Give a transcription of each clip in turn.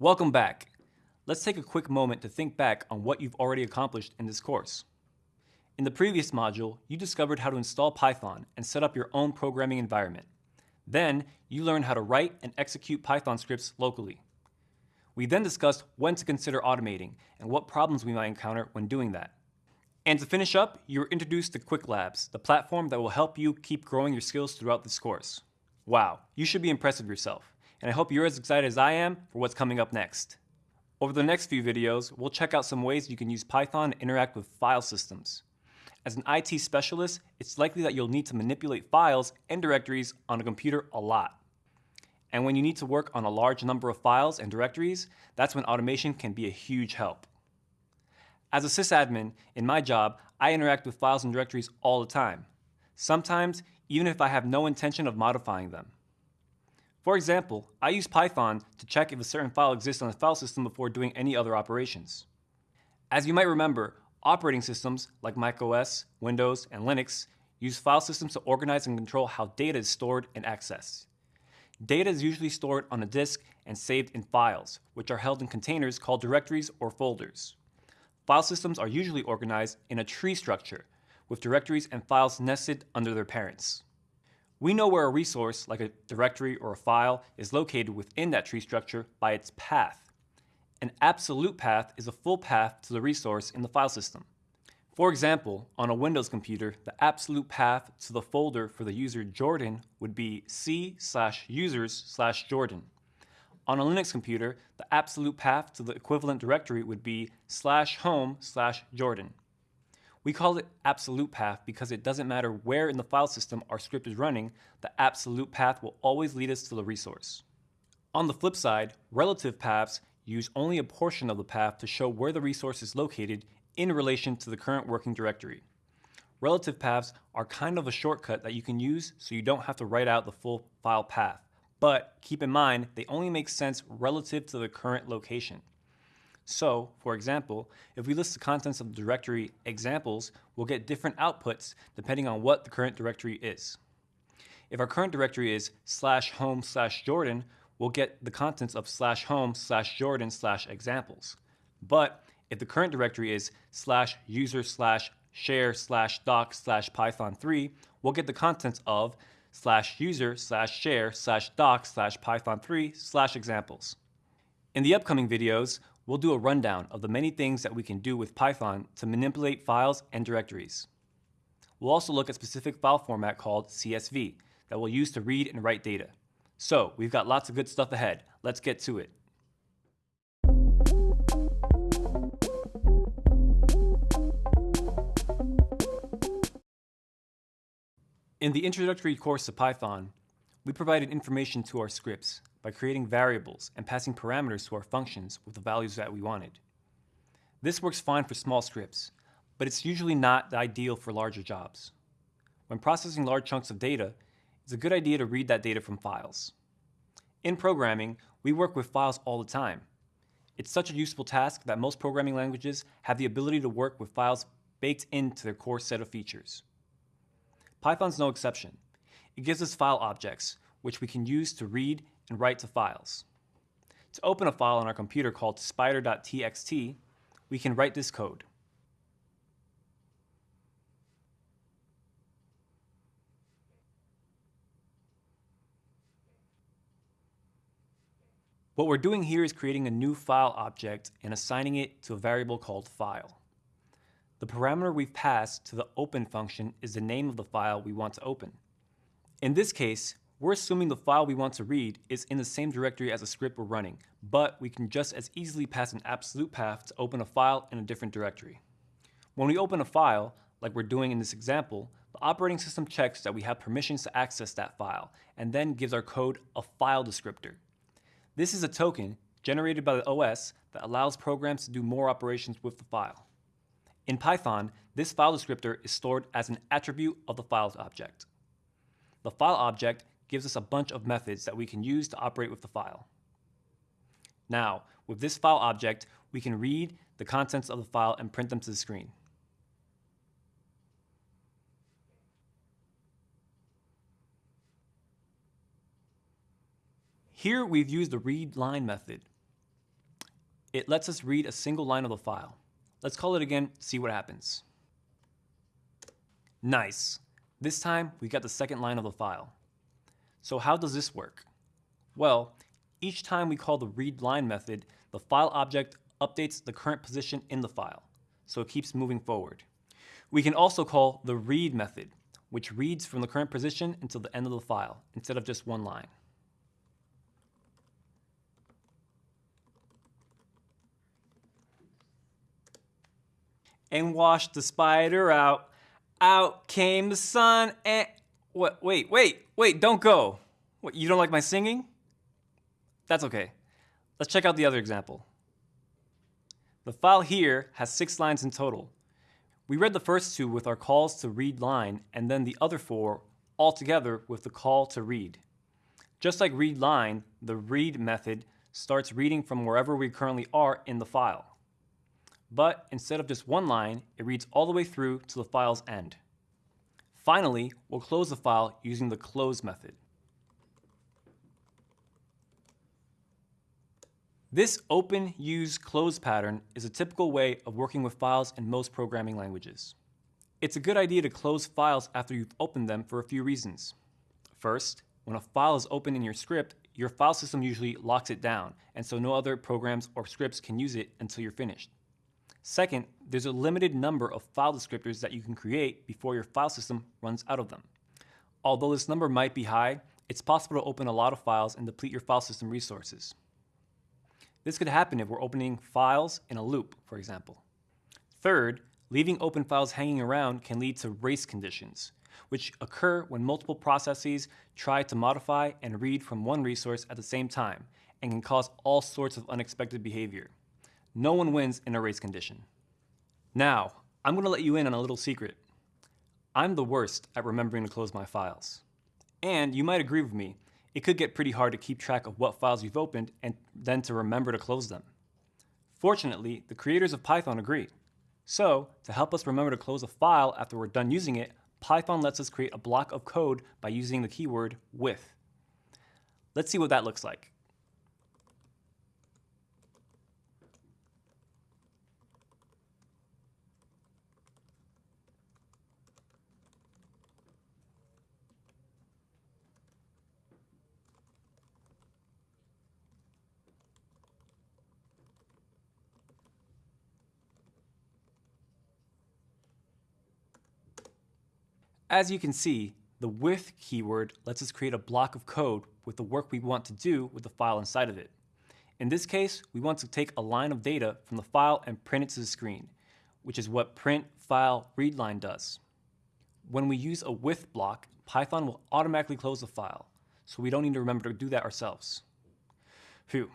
Welcome back. Let's take a quick moment to think back on what you've already accomplished in this course. In the previous module, you discovered how to install Python and set up your own programming environment. Then, you learned how to write and execute Python scripts locally. We then discussed when to consider automating and what problems we might encounter when doing that. And to finish up, you were introduced to Qwiklabs, the platform that will help you keep growing your skills throughout this course. Wow, you should be impressed with yourself, and I hope you're as excited as I am for what's coming up next. Over the next few videos, we'll check out some ways you can use Python to interact with file systems. As an IT specialist, it's likely that you'll need to manipulate files and directories on a computer a lot. And when you need to work on a large number of files and directories, that's when automation can be a huge help. As a sysadmin, in my job, I interact with files and directories all the time. Sometimes, even if I have no intention of modifying them. For example, I use Python to check if a certain file exists on the file system before doing any other operations. As you might remember, operating systems like macOS, Windows, and Linux use file systems to organize and control how data is stored and accessed. Data is usually stored on a disk and saved in files, which are held in containers called directories or folders. File systems are usually organized in a tree structure, with directories and files nested under their parents. We know where a resource, like a directory or a file, is located within that tree structure by its path. An absolute path is a full path to the resource in the file system. For example, on a Windows computer, the absolute path to the folder for the user Jordan would be c slash users slash Jordan. On a Linux computer, the absolute path to the equivalent directory would be slash home slash Jordan. We call it absolute path because it doesn't matter where in the file system our script is running, the absolute path will always lead us to the resource. On the flip side, relative paths use only a portion of the path to show where the resource is located in relation to the current working directory. Relative paths are kind of a shortcut that you can use so you don't have to write out the full file path. But keep in mind, they only make sense relative to the current location. So, for example, if we list the contents of the directory examples, we'll get different outputs depending on what the current directory is. If our current directory is slash home slash Jordan, we'll get the contents of slash home slash Jordan slash examples. But if the current directory is slash user slash share slash doc slash python 3, we'll get the contents of slash user slash share slash doc slash python3 slash examples. In the upcoming videos, we'll do a rundown of the many things that we can do with Python to manipulate files and directories. We'll also look at specific file format called CSV that we'll use to read and write data. So we've got lots of good stuff ahead. Let's get to it. In the introductory course to Python, we provided information to our scripts by creating variables and passing parameters to our functions with the values that we wanted. This works fine for small scripts, but it's usually not ideal for larger jobs. When processing large chunks of data, it's a good idea to read that data from files. In programming, we work with files all the time. It's such a useful task that most programming languages have the ability to work with files baked into their core set of features. Python's no exception. It gives us file objects, which we can use to read and write to files. To open a file on our computer called spider.txt, we can write this code. What we're doing here is creating a new file object and assigning it to a variable called file. The parameter we've passed to the open function is the name of the file we want to open. In this case, we're assuming the file we want to read is in the same directory as the script we're running, but we can just as easily pass an absolute path to open a file in a different directory. When we open a file, like we're doing in this example, the operating system checks that we have permissions to access that file, and then gives our code a file descriptor. This is a token generated by the OS that allows programs to do more operations with the file. In Python, this file descriptor is stored as an attribute of the files object. The file object gives us a bunch of methods that we can use to operate with the file. Now, with this file object, we can read the contents of the file and print them to the screen. Here we've used the read line method. It lets us read a single line of the file. Let's call it again, see what happens. Nice. This time, we got the second line of the file. So how does this work? Well, each time we call the read line method, the file object updates the current position in the file, so it keeps moving forward. We can also call the read method, which reads from the current position until the end of the file, instead of just one line. And washed the spider out. Out came the sun and... What? Wait, wait, wait, don't go. What, you don't like my singing? That's okay. Let's check out the other example. The file here has six lines in total. We read the first two with our calls to read line and then the other four all together with the call to read. Just like read line, the read method starts reading from wherever we currently are in the file. But instead of just one line, it reads all the way through to the file's end. Finally, we'll close the file using the close method. This open, use, close pattern is a typical way of working with files in most programming languages. It's a good idea to close files after you've opened them for a few reasons. First, when a file is open in your script, your file system usually locks it down, and so no other programs or scripts can use it until you're finished. Second, there's a limited number of file descriptors that you can create before your file system runs out of them. Although this number might be high, it's possible to open a lot of files and deplete your file system resources. This could happen if we're opening files in a loop, for example. Third, leaving open files hanging around can lead to race conditions, which occur when multiple processes try to modify and read from one resource at the same time and can cause all sorts of unexpected behavior. No one wins in a race condition. Now, I'm going to let you in on a little secret. I'm the worst at remembering to close my files. And you might agree with me, it could get pretty hard to keep track of what files you've opened and then to remember to close them. Fortunately, the creators of Python agree. So, to help us remember to close a file after we're done using it, Python lets us create a block of code by using the keyword with. Let's see what that looks like. As you can see, the with keyword lets us create a block of code with the work we want to do with the file inside of it. In this case, we want to take a line of data from the file and print it to the screen, which is what print file readline does. When we use a with block, Python will automatically close the file, so we don't need to remember to do that ourselves. Phew.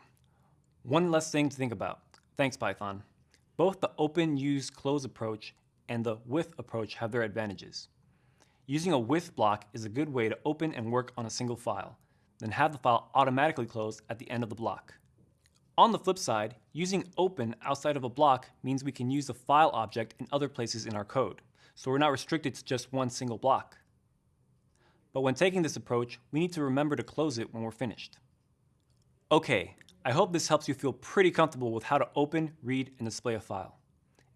One less thing to think about. Thanks, Python. Both the open, use, close approach and the with approach have their advantages. Using a with block is a good way to open and work on a single file, then have the file automatically close at the end of the block. On the flip side, using open outside of a block means we can use the file object in other places in our code, so we're not restricted to just one single block. But when taking this approach, we need to remember to close it when we're finished. Okay, I hope this helps you feel pretty comfortable with how to open, read, and display a file.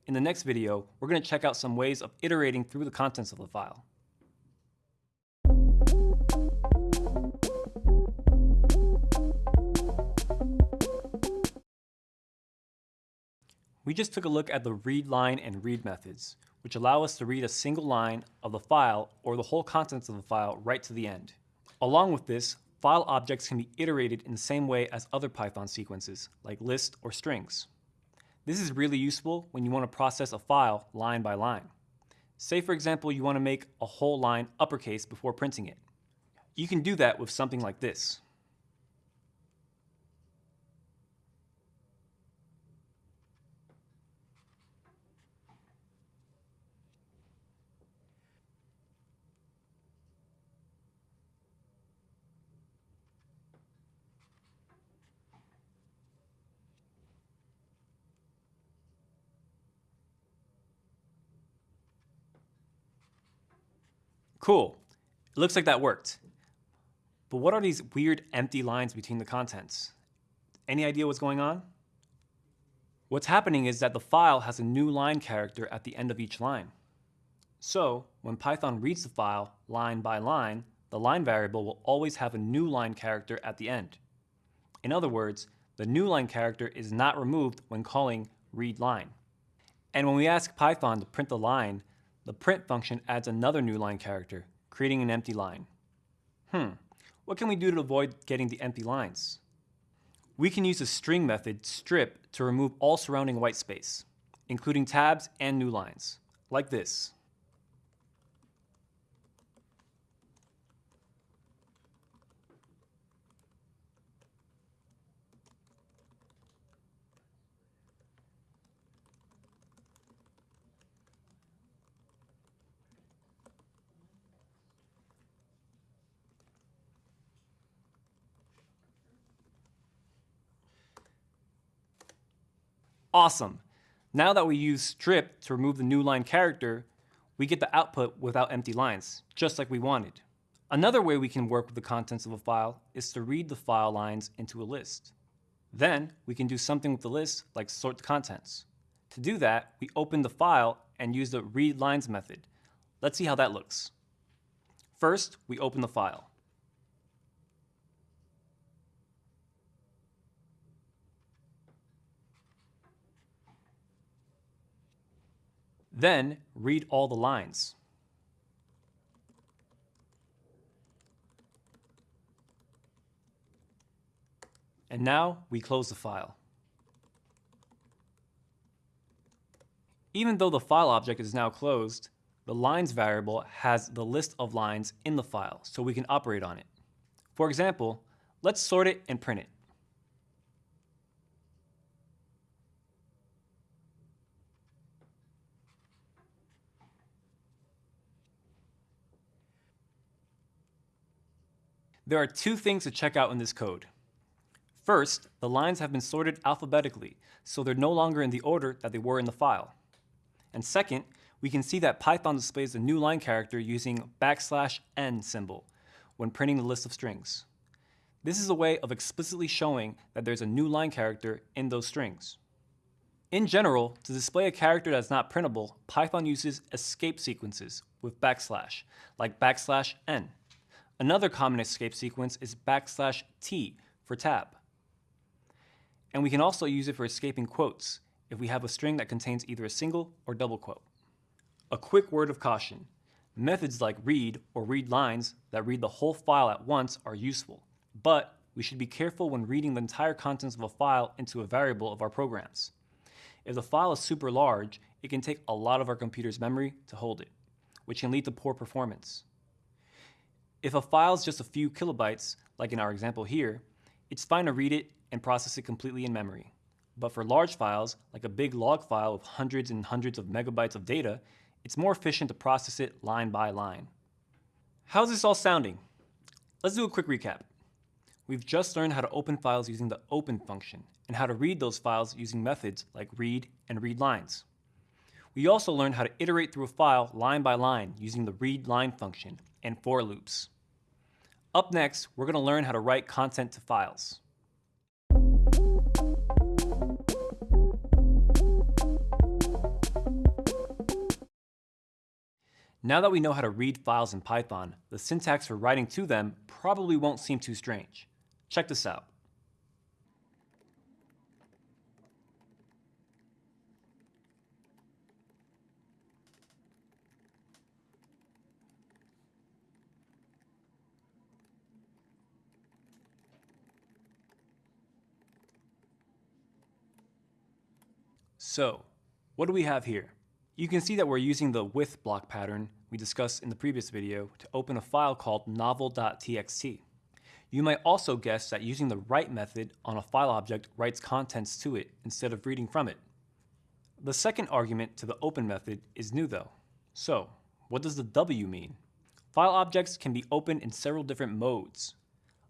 In the next video, we're going to check out some ways of iterating through the contents of the file. We just took a look at the read line and read methods, which allow us to read a single line of the file or the whole contents of the file right to the end. Along with this, file objects can be iterated in the same way as other Python sequences, like list or strings. This is really useful when you want to process a file line by line. Say for example you want to make a whole line uppercase before printing it. You can do that with something like this. Cool. It looks like that worked. But what are these weird empty lines between the contents? Any idea what's going on? What's happening is that the file has a new line character at the end of each line. So when Python reads the file line by line, the line variable will always have a new line character at the end. In other words, the new line character is not removed when calling readLine. And when we ask Python to print the line, the print function adds another new line character, creating an empty line. Hmm, what can we do to avoid getting the empty lines? We can use the string method strip to remove all surrounding white space, including tabs and new lines, like this. Awesome. Now that we use strip to remove the new line character, we get the output without empty lines, just like we wanted. Another way we can work with the contents of a file is to read the file lines into a list. Then we can do something with the list like sort the contents. To do that, we open the file and use the read lines method. Let's see how that looks. First, we open the file. Then read all the lines. And now we close the file. Even though the file object is now closed, the lines variable has the list of lines in the file, so we can operate on it. For example, let's sort it and print it. There are two things to check out in this code. First, the lines have been sorted alphabetically, so they're no longer in the order that they were in the file. And second, we can see that Python displays the new line character using backslash n symbol when printing the list of strings. This is a way of explicitly showing that there's a new line character in those strings. In general, to display a character that's not printable, Python uses escape sequences with backslash, like backslash n. Another common escape sequence is backslash t for tab. And we can also use it for escaping quotes if we have a string that contains either a single or double quote. A quick word of caution. Methods like read or read lines that read the whole file at once are useful, but we should be careful when reading the entire contents of a file into a variable of our programs. If the file is super large, it can take a lot of our computer's memory to hold it, which can lead to poor performance. If a file is just a few kilobytes, like in our example here, it's fine to read it and process it completely in memory. But for large files, like a big log file of hundreds and hundreds of megabytes of data, it's more efficient to process it line by line. How's this all sounding? Let's do a quick recap. We've just learned how to open files using the open function and how to read those files using methods like read and read lines. We also learned how to iterate through a file line by line using the read line function and for loops. Up next, we're going to learn how to write content to files. Now that we know how to read files in Python, the syntax for writing to them probably won't seem too strange. Check this out. So, what do we have here? You can see that we're using the with block pattern we discussed in the previous video to open a file called novel.txt. You might also guess that using the write method on a file object writes contents to it instead of reading from it. The second argument to the open method is new though. So, what does the W mean? File objects can be opened in several different modes.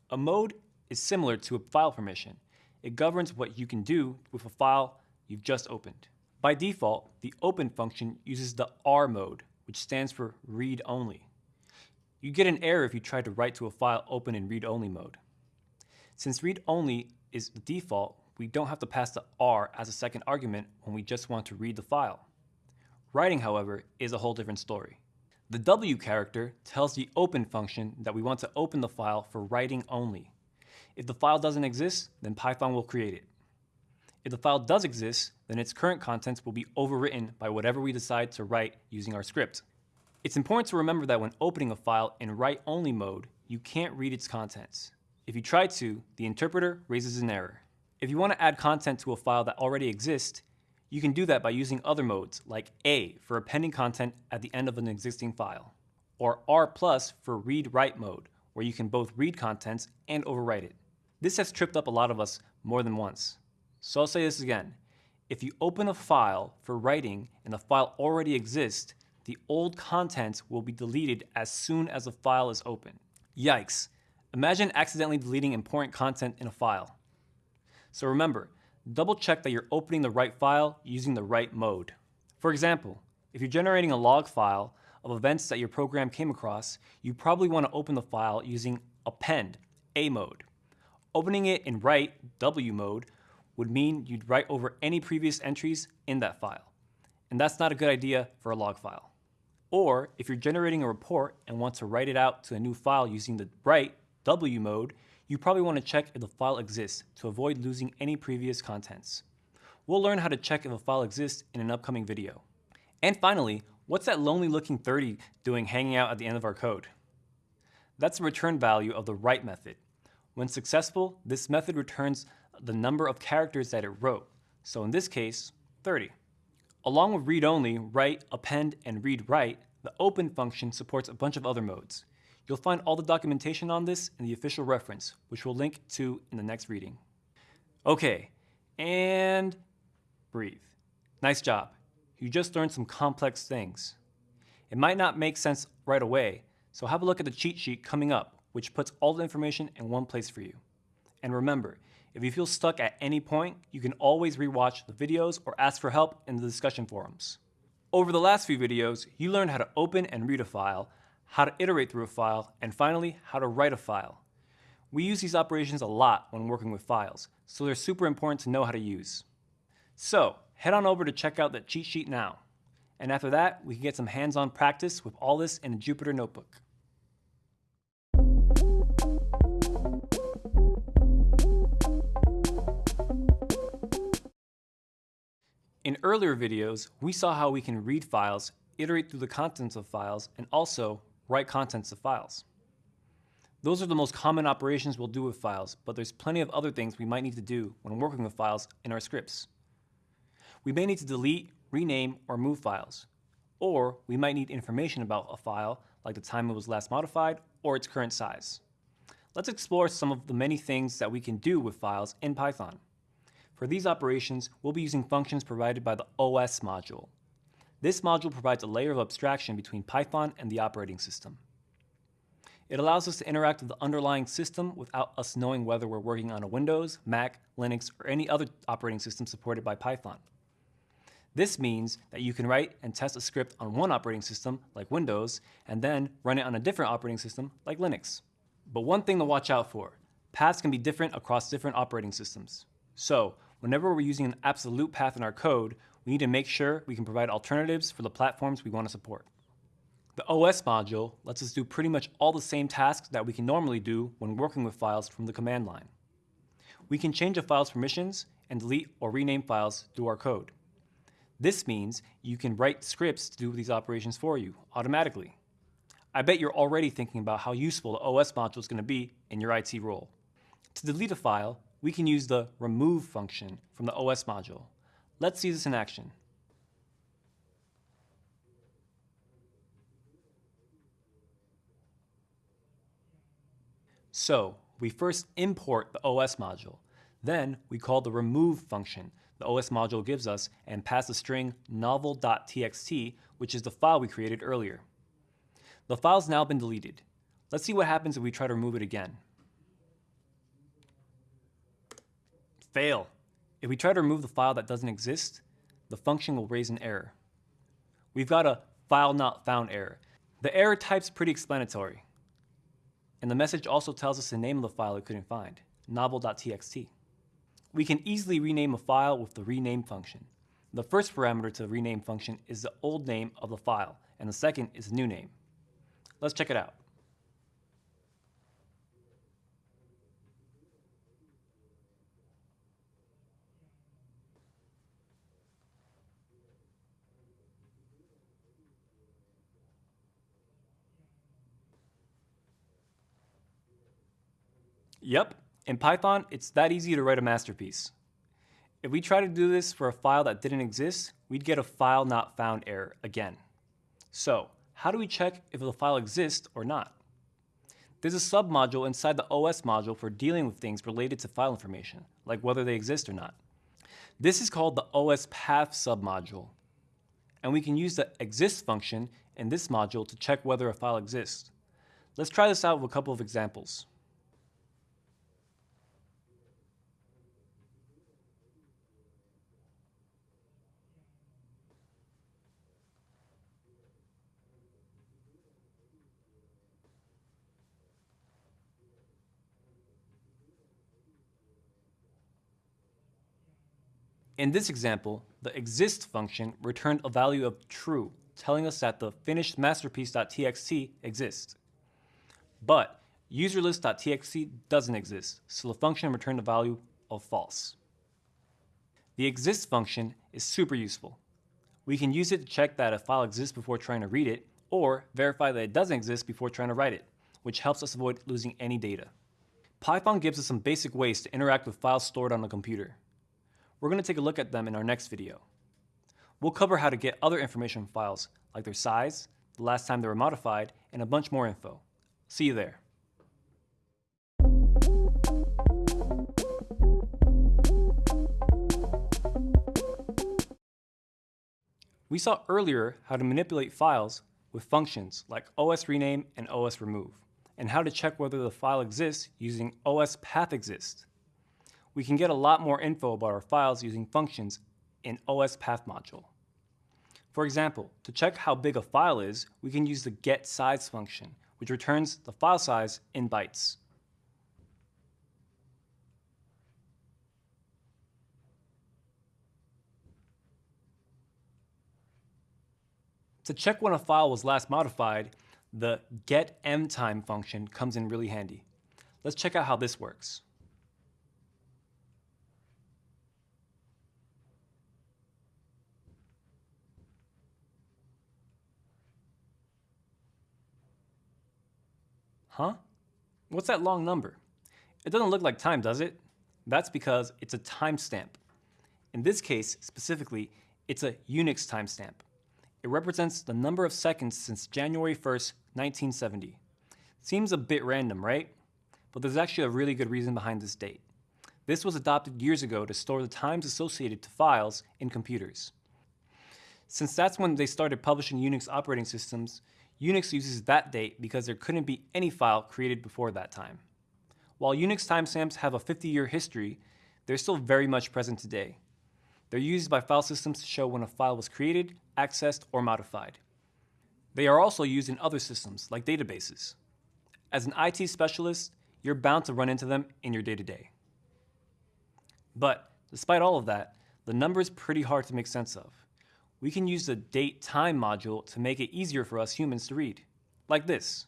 A mode is similar to a file permission. It governs what you can do with a file you've just opened. By default, the open function uses the R mode, which stands for read only. You get an error if you try to write to a file open in read only mode. Since read only is the default, we don't have to pass the R as a second argument when we just want to read the file. Writing, however, is a whole different story. The W character tells the open function that we want to open the file for writing only. If the file doesn't exist, then Python will create it. If the file does exist, then its current contents will be overwritten by whatever we decide to write using our script. It's important to remember that when opening a file in write-only mode, you can't read its contents. If you try to, the interpreter raises an error. If you want to add content to a file that already exists, you can do that by using other modes, like A for appending content at the end of an existing file, or R plus for read-write mode, where you can both read contents and overwrite it. This has tripped up a lot of us more than once. So I'll say this again. If you open a file for writing and the file already exists, the old contents will be deleted as soon as the file is open. Yikes. Imagine accidentally deleting important content in a file. So remember, double check that you're opening the right file using the right mode. For example, if you're generating a log file of events that your program came across, you probably want to open the file using append, A mode. Opening it in write, W mode, would mean you'd write over any previous entries in that file. And that's not a good idea for a log file. Or if you're generating a report and want to write it out to a new file using the write, W mode, you probably want to check if the file exists to avoid losing any previous contents. We'll learn how to check if a file exists in an upcoming video. And finally, what's that lonely looking 30 doing hanging out at the end of our code? That's the return value of the write method. When successful, this method returns the number of characters that it wrote, so in this case, 30. Along with read-only, write, append, and read-write, the open function supports a bunch of other modes. You'll find all the documentation on this in the official reference, which we'll link to in the next reading. Okay, and breathe. Nice job. You just learned some complex things. It might not make sense right away, so have a look at the cheat sheet coming up which puts all the information in one place for you. And remember, if you feel stuck at any point, you can always rewatch the videos or ask for help in the discussion forums. Over the last few videos, you learned how to open and read a file, how to iterate through a file, and finally, how to write a file. We use these operations a lot when working with files, so they're super important to know how to use. So, head on over to check out the cheat sheet now. And after that, we can get some hands-on practice with all this in a Jupyter Notebook. In earlier videos, we saw how we can read files, iterate through the contents of files, and also write contents of files. Those are the most common operations we'll do with files, but there's plenty of other things we might need to do when working with files in our scripts. We may need to delete, rename, or move files. Or we might need information about a file, like the time it was last modified or its current size. Let's explore some of the many things that we can do with files in Python. For these operations, we'll be using functions provided by the OS module. This module provides a layer of abstraction between Python and the operating system. It allows us to interact with the underlying system without us knowing whether we're working on a Windows, Mac, Linux, or any other operating system supported by Python. This means that you can write and test a script on one operating system, like Windows, and then run it on a different operating system, like Linux. But one thing to watch out for, paths can be different across different operating systems. So whenever we're using an absolute path in our code, we need to make sure we can provide alternatives for the platforms we want to support. The OS module lets us do pretty much all the same tasks that we can normally do when working with files from the command line. We can change a file's permissions and delete or rename files through our code. This means you can write scripts to do these operations for you automatically. I bet you're already thinking about how useful the OS module is going to be in your IT role. To delete a file, we can use the remove function from the OS module. Let's see this in action. So we first import the OS module. Then we call the remove function the OS module gives us and pass the string novel.txt, which is the file we created earlier. The file's now been deleted. Let's see what happens if we try to remove it again. Fail. If we try to remove the file that doesn't exist, the function will raise an error. We've got a file not found error. The error type's pretty explanatory. And the message also tells us the name of the file we couldn't find, novel.txt. We can easily rename a file with the rename function. The first parameter to the rename function is the old name of the file, and the second is the new name. Let's check it out. Yep, in Python, it's that easy to write a masterpiece. If we try to do this for a file that didn't exist, we'd get a file not found error again. So, how do we check if the file exists or not? There's a submodule inside the OS module for dealing with things related to file information, like whether they exist or not. This is called the OS path submodule. And we can use the exist function in this module to check whether a file exists. Let's try this out with a couple of examples. In this example, the exist function returned a value of true, telling us that the finished masterpiece.txt exists. But userlist.txt doesn't exist, so the function returned a value of false. The exist function is super useful. We can use it to check that a file exists before trying to read it, or verify that it doesn't exist before trying to write it, which helps us avoid losing any data. Python gives us some basic ways to interact with files stored on a computer. We're going to take a look at them in our next video. We'll cover how to get other information files, like their size, the last time they were modified, and a bunch more info. See you there. We saw earlier how to manipulate files with functions like os rename and os remove, and how to check whether the file exists using os path exist we can get a lot more info about our files using functions in OS Path module. For example, to check how big a file is, we can use the getSize function, which returns the file size in bytes. To check when a file was last modified, the getMtime function comes in really handy. Let's check out how this works. Huh? What's that long number? It doesn't look like time, does it? That's because it's a timestamp. In this case, specifically, it's a Unix timestamp. It represents the number of seconds since January 1st, 1970. Seems a bit random, right? But there's actually a really good reason behind this date. This was adopted years ago to store the times associated to files in computers. Since that's when they started publishing Unix operating systems, Unix uses that date because there couldn't be any file created before that time. While Unix timestamps have a 50-year history, they're still very much present today. They're used by file systems to show when a file was created, accessed, or modified. They are also used in other systems, like databases. As an IT specialist, you're bound to run into them in your day-to-day. -day. But despite all of that, the number is pretty hard to make sense of we can use the date time module to make it easier for us humans to read, like this.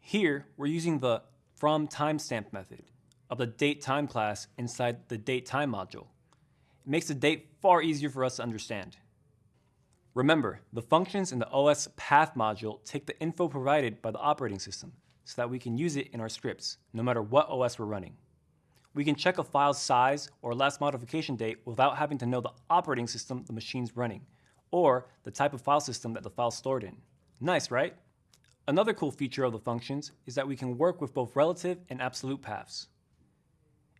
Here, we're using the from timestamp method of the date time class inside the date time module. It makes the date far easier for us to understand. Remember, the functions in the OS path module take the info provided by the operating system so that we can use it in our scripts, no matter what OS we're running. We can check a file's size or last modification date without having to know the operating system the machine's running, or the type of file system that the file's stored in. Nice, right? Another cool feature of the functions is that we can work with both relative and absolute paths.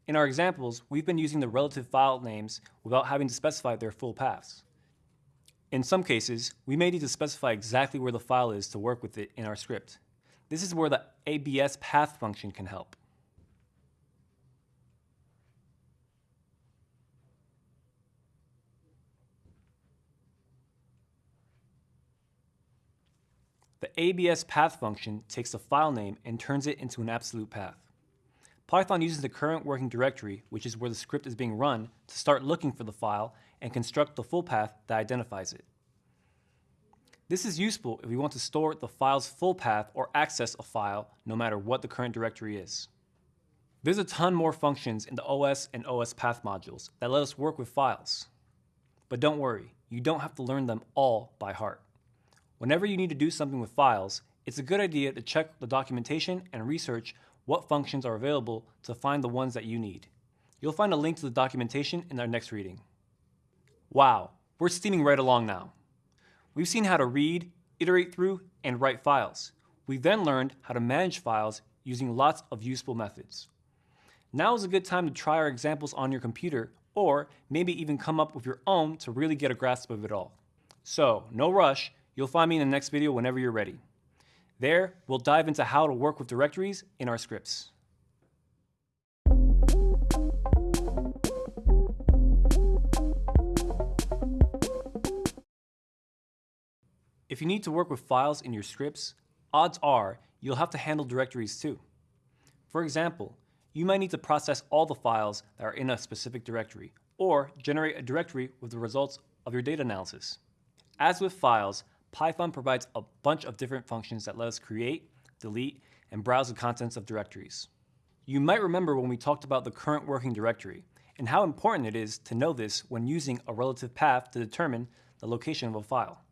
In our examples, we've been using the relative file names without having to specify their full paths. In some cases, we may need to specify exactly where the file is to work with it in our script. This is where the ABS path function can help. The ABS path function takes a file name and turns it into an absolute path. Python uses the current working directory, which is where the script is being run, to start looking for the file and construct the full path that identifies it. This is useful if we want to store the file's full path or access a file no matter what the current directory is. There's a ton more functions in the OS and OS path modules that let us work with files. But don't worry, you don't have to learn them all by heart. Whenever you need to do something with files, it's a good idea to check the documentation and research what functions are available to find the ones that you need. You'll find a link to the documentation in our next reading. Wow, we're steaming right along now. We've seen how to read, iterate through, and write files. We then learned how to manage files using lots of useful methods. Now is a good time to try our examples on your computer, or maybe even come up with your own to really get a grasp of it all. So, no rush, you'll find me in the next video whenever you're ready. There, we'll dive into how to work with directories in our scripts. If you need to work with files in your scripts, odds are you'll have to handle directories too. For example, you might need to process all the files that are in a specific directory, or generate a directory with the results of your data analysis. As with files, Python provides a bunch of different functions that let us create, delete, and browse the contents of directories. You might remember when we talked about the current working directory and how important it is to know this when using a relative path to determine the location of a file.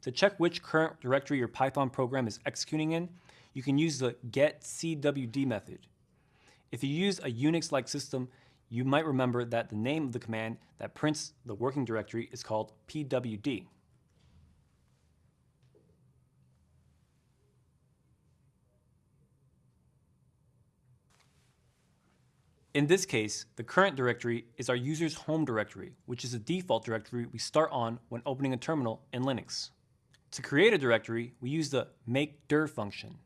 To check which current directory your Python program is executing in, you can use the getcwd method. If you use a Unix-like system, you might remember that the name of the command that prints the working directory is called pwd. In this case, the current directory is our user's home directory, which is the default directory we start on when opening a terminal in Linux. To create a directory, we use the makedir function.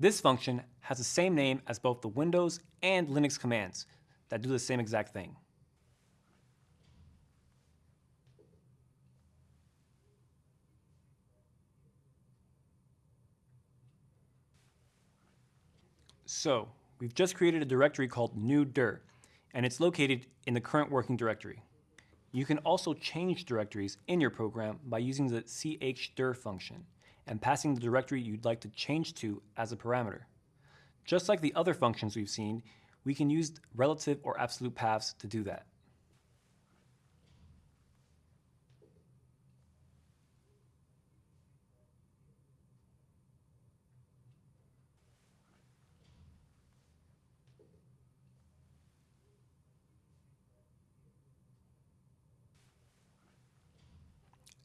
This function has the same name as both the Windows and Linux commands that do the same exact thing. So, we've just created a directory called new-dir, and it's located in the current working directory. You can also change directories in your program by using the chdir function and passing the directory you'd like to change to as a parameter. Just like the other functions we've seen, we can use relative or absolute paths to do that.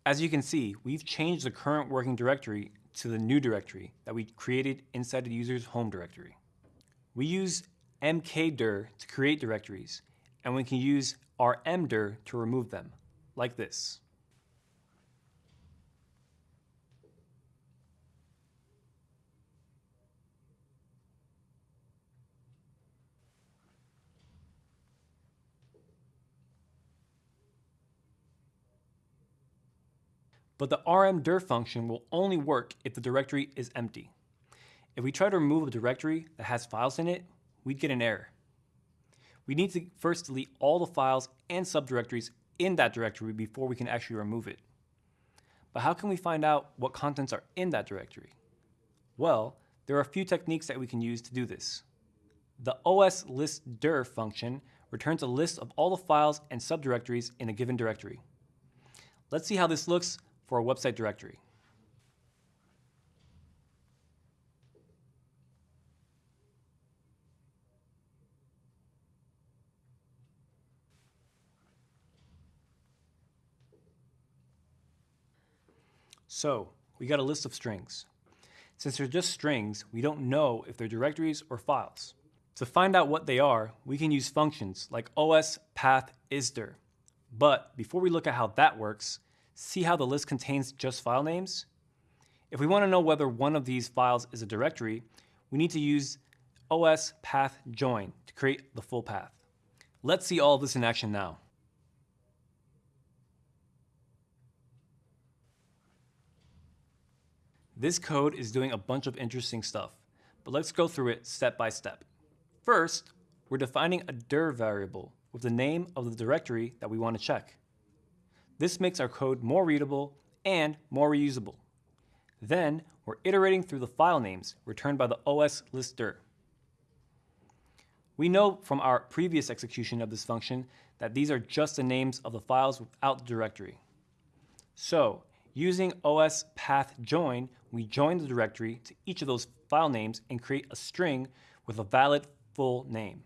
As you can see, we've changed the current working directory to the new directory that we created inside the user's home directory. We use mkdir to create directories, and we can use rmdir to remove them, like this. But the rmdir function will only work if the directory is empty. If we try to remove a directory that has files in it, we'd get an error. We need to first delete all the files and subdirectories in that directory before we can actually remove it. But how can we find out what contents are in that directory? Well, there are a few techniques that we can use to do this. The oslistdir function returns a list of all the files and subdirectories in a given directory. Let's see how this looks for a website directory. So, we got a list of strings. Since they're just strings, we don't know if they're directories or files. To find out what they are, we can use functions like ospathIsDir. But before we look at how that works, See how the list contains just file names? If we want to know whether one of these files is a directory, we need to use os path join to create the full path. Let's see all of this in action now. This code is doing a bunch of interesting stuff, but let's go through it step by step. First, we're defining a dir variable with the name of the directory that we want to check. This makes our code more readable and more reusable. Then, we're iterating through the file names returned by the os list dir. We know from our previous execution of this function that these are just the names of the files without the directory. So, using os path join, we join the directory to each of those file names and create a string with a valid full name.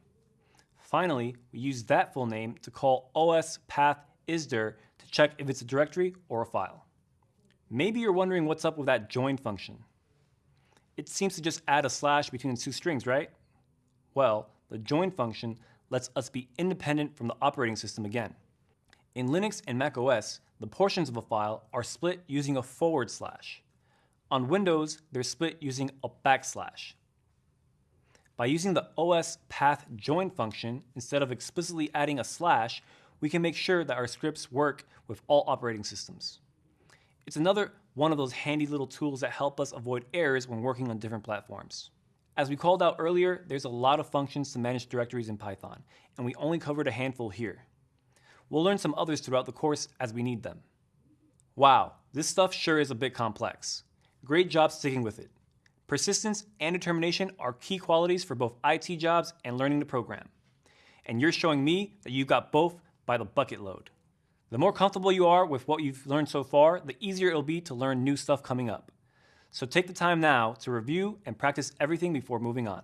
Finally, we use that full name to call os path isdir check if it's a directory or a file. Maybe you're wondering what's up with that join function. It seems to just add a slash between two strings, right? Well, the join function lets us be independent from the operating system again. In Linux and Mac OS, the portions of a file are split using a forward slash. On Windows, they're split using a backslash. By using the os path join function, instead of explicitly adding a slash, we can make sure that our scripts work with all operating systems. It's another one of those handy little tools that help us avoid errors when working on different platforms. As we called out earlier, there's a lot of functions to manage directories in Python, and we only covered a handful here. We'll learn some others throughout the course as we need them. Wow, this stuff sure is a bit complex. Great job sticking with it. Persistence and determination are key qualities for both IT jobs and learning to program. And you're showing me that you've got both by the bucket load. The more comfortable you are with what you've learned so far, the easier it'll be to learn new stuff coming up. So take the time now to review and practice everything before moving on.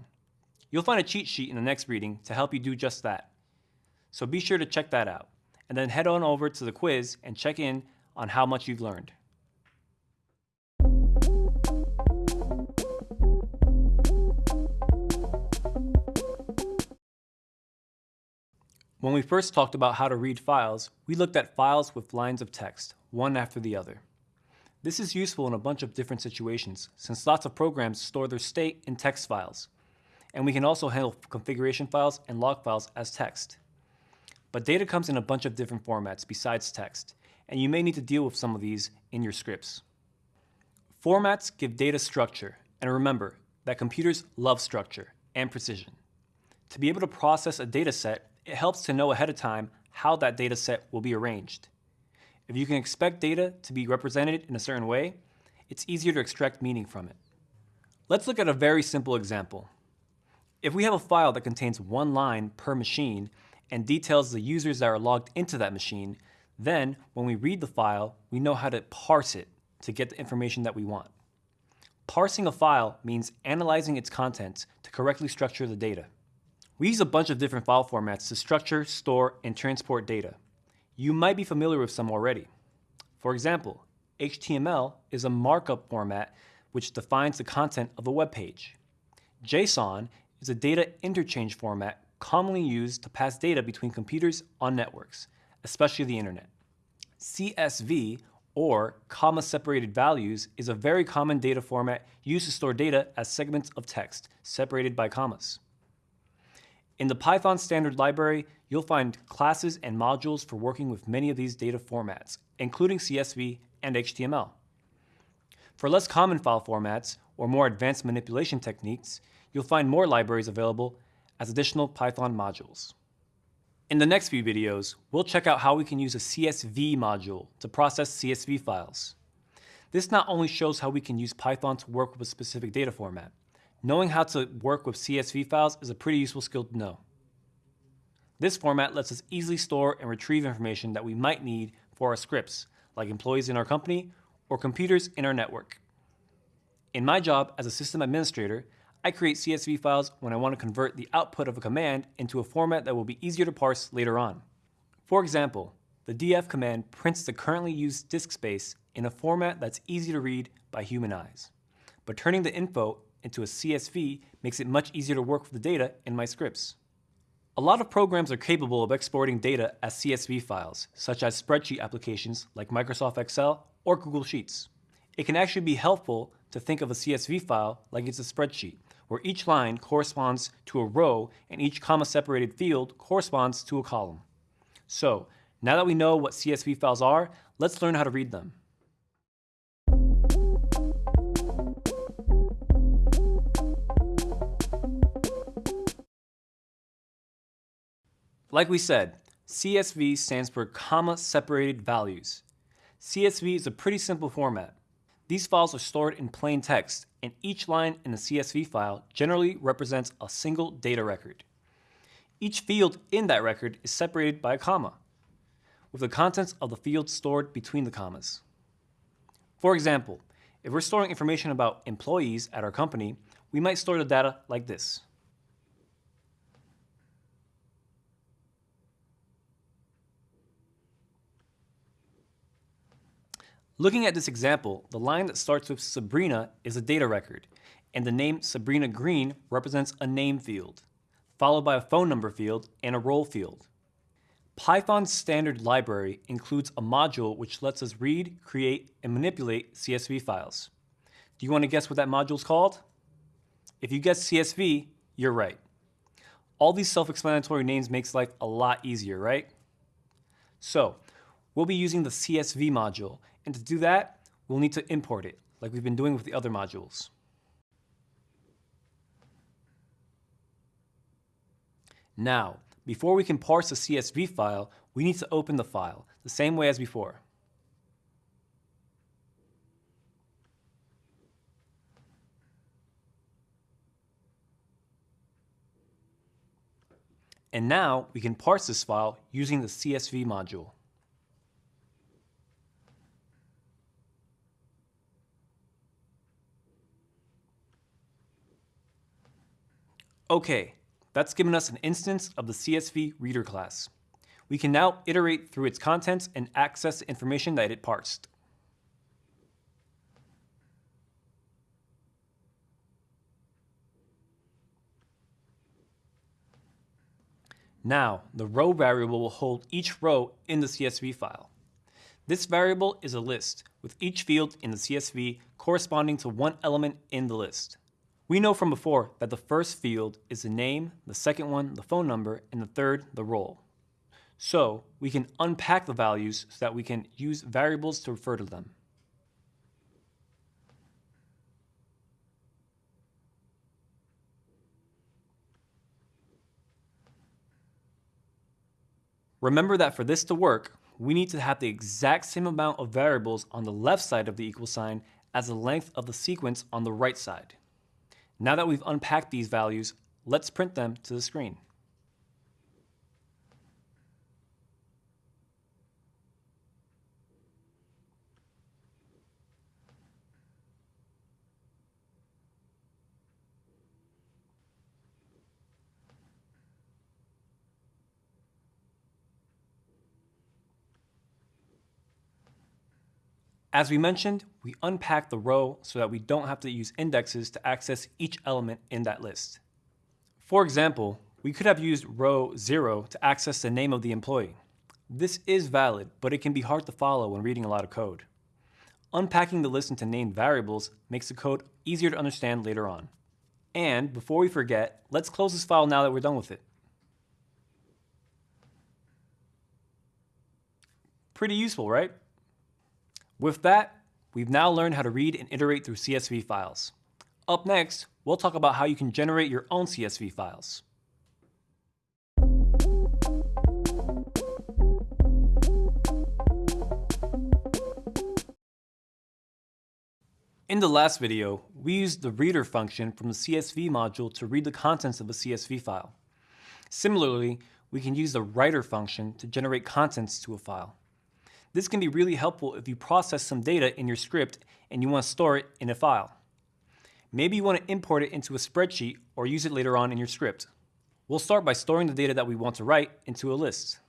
You'll find a cheat sheet in the next reading to help you do just that. So be sure to check that out, and then head on over to the quiz and check in on how much you've learned. When we first talked about how to read files, we looked at files with lines of text, one after the other. This is useful in a bunch of different situations, since lots of programs store their state in text files. And we can also handle configuration files and log files as text. But data comes in a bunch of different formats besides text, and you may need to deal with some of these in your scripts. Formats give data structure, and remember that computers love structure and precision. To be able to process a data set, it helps to know ahead of time how that data set will be arranged. If you can expect data to be represented in a certain way, it's easier to extract meaning from it. Let's look at a very simple example. If we have a file that contains one line per machine and details the users that are logged into that machine, then when we read the file, we know how to parse it to get the information that we want. Parsing a file means analyzing its contents to correctly structure the data. We use a bunch of different file formats to structure, store, and transport data. You might be familiar with some already. For example, HTML is a markup format which defines the content of a web page. JSON is a data interchange format commonly used to pass data between computers on networks, especially the internet. CSV, or comma-separated values, is a very common data format used to store data as segments of text, separated by commas. In the Python standard library, you'll find classes and modules for working with many of these data formats, including CSV and HTML. For less common file formats or more advanced manipulation techniques, you'll find more libraries available as additional Python modules. In the next few videos, we'll check out how we can use a CSV module to process CSV files. This not only shows how we can use Python to work with a specific data format, Knowing how to work with CSV files is a pretty useful skill to know. This format lets us easily store and retrieve information that we might need for our scripts, like employees in our company or computers in our network. In my job as a system administrator, I create CSV files when I want to convert the output of a command into a format that will be easier to parse later on. For example, the df command prints the currently used disk space in a format that's easy to read by human eyes. But turning the info into a CSV makes it much easier to work with the data in my scripts. A lot of programs are capable of exporting data as CSV files, such as spreadsheet applications like Microsoft Excel or Google Sheets. It can actually be helpful to think of a CSV file like it's a spreadsheet, where each line corresponds to a row and each comma-separated field corresponds to a column. So, now that we know what CSV files are, let's learn how to read them. Like we said, CSV stands for comma separated values. CSV is a pretty simple format. These files are stored in plain text, and each line in the CSV file generally represents a single data record. Each field in that record is separated by a comma, with the contents of the field stored between the commas. For example, if we're storing information about employees at our company, we might store the data like this. Looking at this example, the line that starts with Sabrina is a data record, and the name Sabrina Green represents a name field, followed by a phone number field and a role field. Python's standard library includes a module which lets us read, create, and manipulate CSV files. Do you want to guess what that module is called? If you guess CSV, you're right. All these self-explanatory names makes life a lot easier, right? So, we'll be using the CSV module, and to do that, we'll need to import it, like we've been doing with the other modules. Now, before we can parse the CSV file, we need to open the file, the same way as before. And now we can parse this file using the CSV module. Okay, that's given us an instance of the CSV reader class. We can now iterate through its contents and access the information that it parsed. Now, the row variable will hold each row in the CSV file. This variable is a list, with each field in the CSV corresponding to one element in the list. We know from before that the first field is the name, the second one the phone number, and the third the role. So we can unpack the values so that we can use variables to refer to them. Remember that for this to work, we need to have the exact same amount of variables on the left side of the equal sign as the length of the sequence on the right side. Now that we've unpacked these values, let's print them to the screen. As we mentioned, we unpack the row so that we don't have to use indexes to access each element in that list. For example, we could have used row 0 to access the name of the employee. This is valid, but it can be hard to follow when reading a lot of code. Unpacking the list into named variables makes the code easier to understand later on. And before we forget, let's close this file now that we're done with it. Pretty useful, right? With that, we've now learned how to read and iterate through CSV files. Up next, we'll talk about how you can generate your own CSV files. In the last video, we used the reader function from the CSV module to read the contents of a CSV file. Similarly, we can use the writer function to generate contents to a file. This can be really helpful if you process some data in your script and you want to store it in a file. Maybe you want to import it into a spreadsheet or use it later on in your script. We'll start by storing the data that we want to write into a list.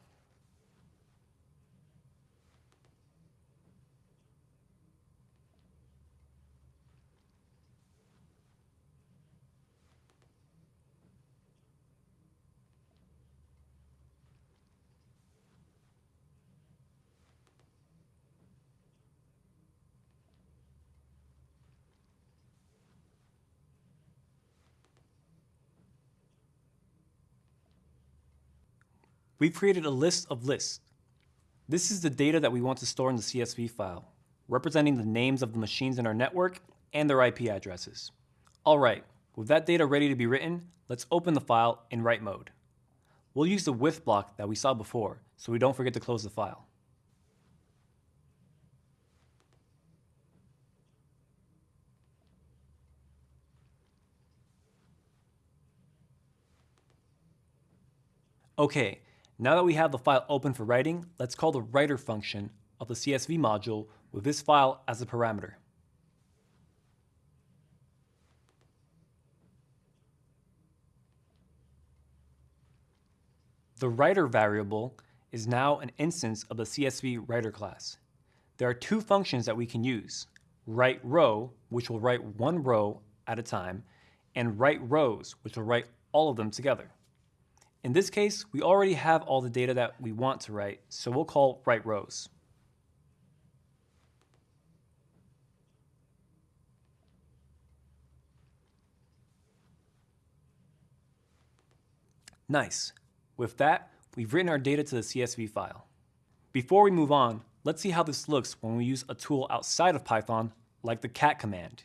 We've created a list of lists. This is the data that we want to store in the CSV file, representing the names of the machines in our network and their IP addresses. All right, with that data ready to be written, let's open the file in write mode. We'll use the with block that we saw before, so we don't forget to close the file. Okay, now that we have the file open for writing, let's call the writer function of the CSV module with this file as a parameter. The writer variable is now an instance of the CSV writer class. There are two functions that we can use, write row, which will write one row at a time, and write rows, which will write all of them together. In this case, we already have all the data that we want to write, so we'll call write rows. Nice. With that, we've written our data to the CSV file. Before we move on, let's see how this looks when we use a tool outside of Python, like the cat command.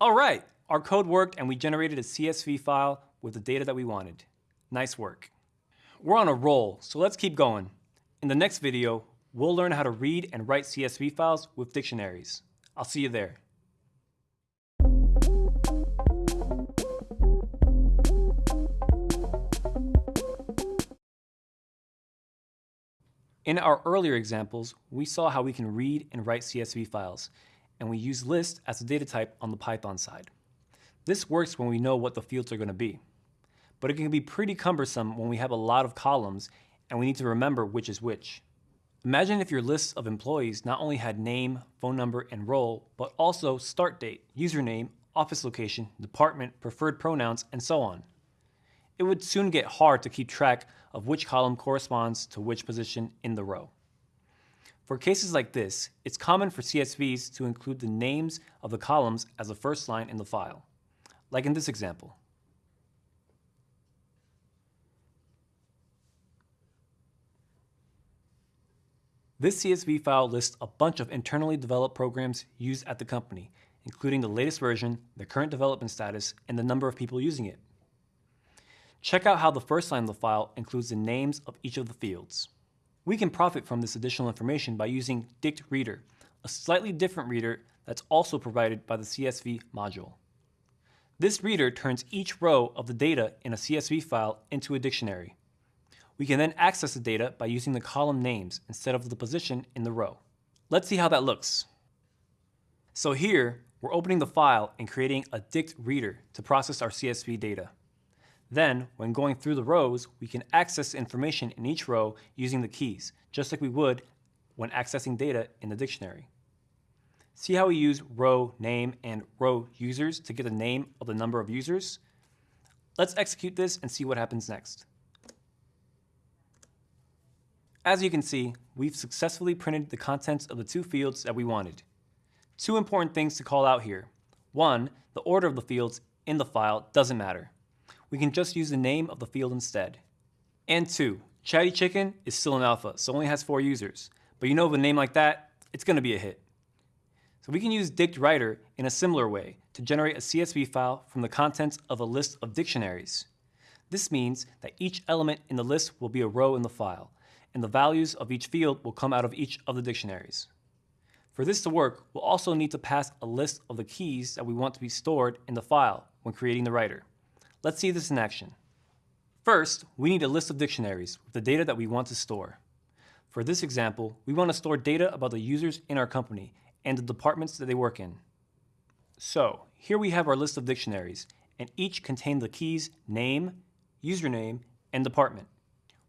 All right, our code worked and we generated a CSV file with the data that we wanted. Nice work. We're on a roll, so let's keep going. In the next video, we'll learn how to read and write CSV files with dictionaries. I'll see you there. In our earlier examples, we saw how we can read and write CSV files, and we use list as a data type on the Python side. This works when we know what the fields are going to be. But it can be pretty cumbersome when we have a lot of columns and we need to remember which is which. Imagine if your list of employees not only had name, phone number, and role, but also start date, username, office location, department, preferred pronouns, and so on it would soon get hard to keep track of which column corresponds to which position in the row. For cases like this, it's common for CSVs to include the names of the columns as the first line in the file, like in this example. This CSV file lists a bunch of internally developed programs used at the company, including the latest version, the current development status, and the number of people using it. Check out how the first line of the file includes the names of each of the fields. We can profit from this additional information by using dict reader, a slightly different reader that's also provided by the CSV module. This reader turns each row of the data in a CSV file into a dictionary. We can then access the data by using the column names instead of the position in the row. Let's see how that looks. So here, we're opening the file and creating a dict reader to process our CSV data. Then, when going through the rows, we can access information in each row using the keys, just like we would when accessing data in the dictionary. See how we use row name and row users to get the name of the number of users? Let's execute this and see what happens next. As you can see, we've successfully printed the contents of the two fields that we wanted. Two important things to call out here. One, the order of the fields in the file doesn't matter we can just use the name of the field instead. And two, Chatty Chicken is still an alpha, so only has four users. But you know with a name like that, it's gonna be a hit. So we can use dict writer in a similar way to generate a CSV file from the contents of a list of dictionaries. This means that each element in the list will be a row in the file, and the values of each field will come out of each of the dictionaries. For this to work, we'll also need to pass a list of the keys that we want to be stored in the file when creating the writer. Let's see this in action. First, we need a list of dictionaries with the data that we want to store. For this example, we want to store data about the users in our company and the departments that they work in. So, here we have our list of dictionaries, and each contain the keys name, username, and department.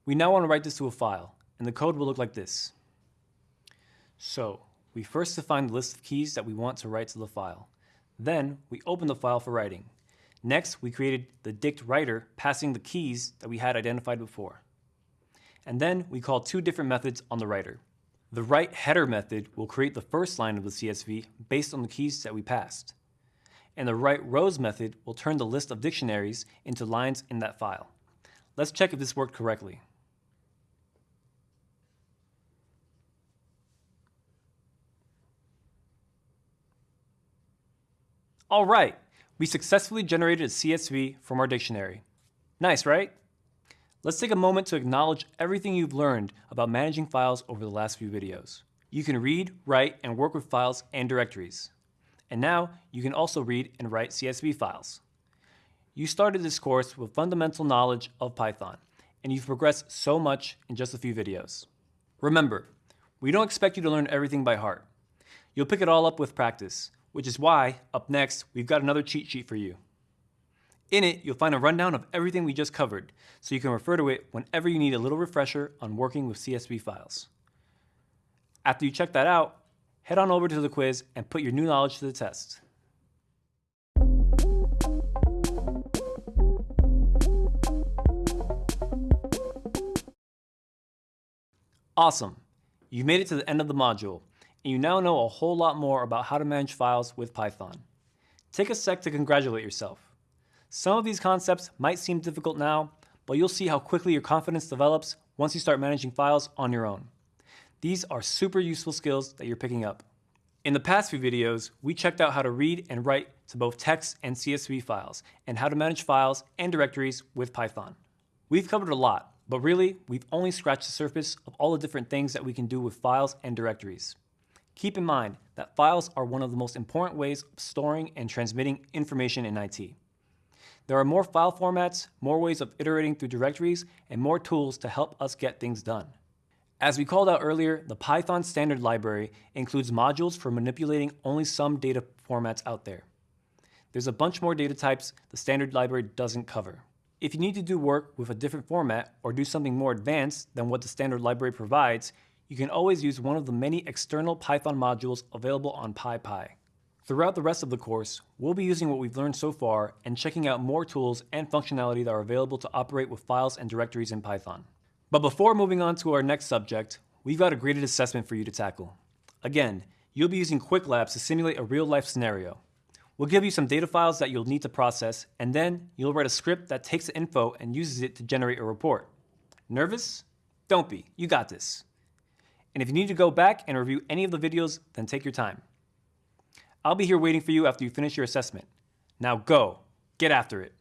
We now want to write this to a file, and the code will look like this. So, we first define the list of keys that we want to write to the file. Then, we open the file for writing. Next, we created the dict writer passing the keys that we had identified before. And then we call two different methods on the writer. The write header method will create the first line of the CSV based on the keys that we passed. and the write rows method will turn the list of dictionaries into lines in that file. Let's check if this worked correctly. All right, we successfully generated a CSV from our dictionary. Nice, right? Let's take a moment to acknowledge everything you've learned about managing files over the last few videos. You can read, write, and work with files and directories. And now you can also read and write CSV files. You started this course with fundamental knowledge of Python, and you've progressed so much in just a few videos. Remember, we don't expect you to learn everything by heart. You'll pick it all up with practice, which is why, up next, we've got another cheat sheet for you. In it, you'll find a rundown of everything we just covered, so you can refer to it whenever you need a little refresher on working with CSV files. After you check that out, head on over to the quiz and put your new knowledge to the test. Awesome! You've made it to the end of the module, and you now know a whole lot more about how to manage files with Python. Take a sec to congratulate yourself. Some of these concepts might seem difficult now, but you'll see how quickly your confidence develops once you start managing files on your own. These are super useful skills that you're picking up. In the past few videos, we checked out how to read and write to both text and CSV files, and how to manage files and directories with Python. We've covered a lot, but really, we've only scratched the surface of all the different things that we can do with files and directories. Keep in mind that files are one of the most important ways of storing and transmitting information in IT. There are more file formats, more ways of iterating through directories, and more tools to help us get things done. As we called out earlier, the Python standard library includes modules for manipulating only some data formats out there. There's a bunch more data types the standard library doesn't cover. If you need to do work with a different format or do something more advanced than what the standard library provides, you can always use one of the many external Python modules available on PyPI. Throughout the rest of the course, we'll be using what we've learned so far and checking out more tools and functionality that are available to operate with files and directories in Python. But before moving on to our next subject, we've got a graded assessment for you to tackle. Again, you'll be using Qwiklabs to simulate a real-life scenario. We'll give you some data files that you'll need to process, and then you'll write a script that takes the info and uses it to generate a report. Nervous? Don't be, you got this. And if you need to go back and review any of the videos, then take your time. I'll be here waiting for you after you finish your assessment. Now go, get after it.